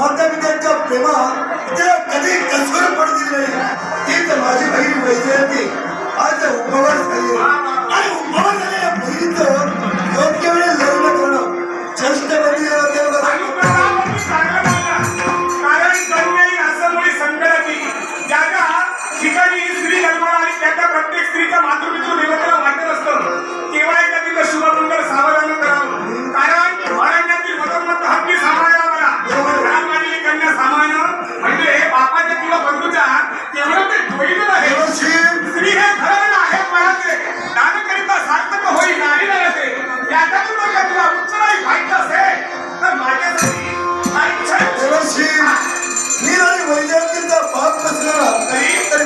माता पित्यांच्या प्रेमात कधी कसवर पडली नाही. वैजातीचा भाग नसलेला. तरी तरी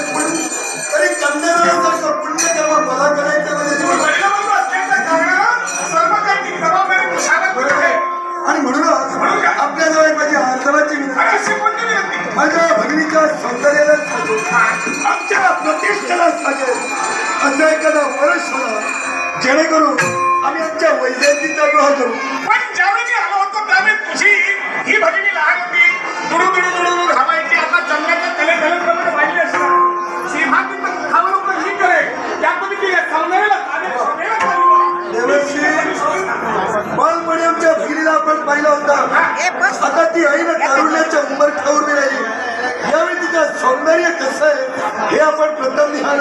तरी कन्याला पुण्य जेव्हा मला करायचं म्हणजे जेव्हा आणि म्हणूनच आपल्याजवळ माझी आर्दवाची माझ्या भगिनीच्या सौंदर्याला साजेल आमच्या प्रतिष्ठेला साजेल असं एखादा वर्ष होणार जेणेकरून आम्ही आमच्या वैजयंतीचा विवाह करू. पण ज्यावेळी आलो होतो त्यावेळी तुझी ही भगिनी प्रथम ध्यान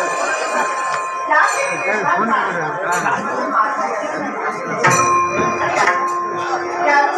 Yeah.